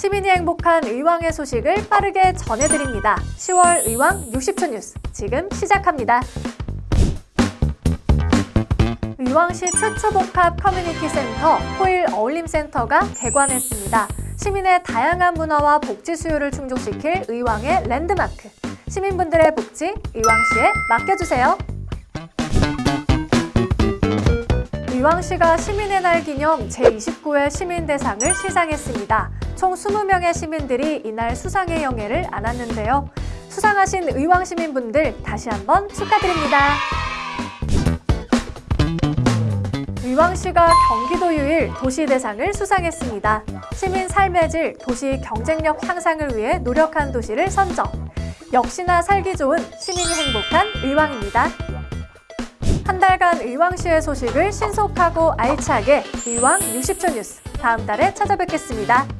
시민이 행복한 의왕의 소식을 빠르게 전해드립니다. 10월 의왕 60초 뉴스 지금 시작합니다. 의왕시 최초 복합 커뮤니티 센터 포일 어울림센터가 개관했습니다. 시민의 다양한 문화와 복지 수요를 충족시킬 의왕의 랜드마크. 시민분들의 복지 의왕시에 맡겨주세요. 의왕시가 시민의 날 기념 제29회 시민대상을 시상했습니다. 총 20명의 시민들이 이날 수상의 영예를 안았는데요. 수상하신 의왕 시민분들 다시 한번 축하드립니다. 의왕시가 경기도 유일 도시대상을 수상했습니다. 시민 삶의 질, 도시 경쟁력 향상을 위해 노력한 도시를 선정. 역시나 살기 좋은 시민이 행복한 의왕입니다. 한 달간 의왕시의 소식을 신속하고 알차게 의왕 60초 뉴스 다음 달에 찾아뵙겠습니다.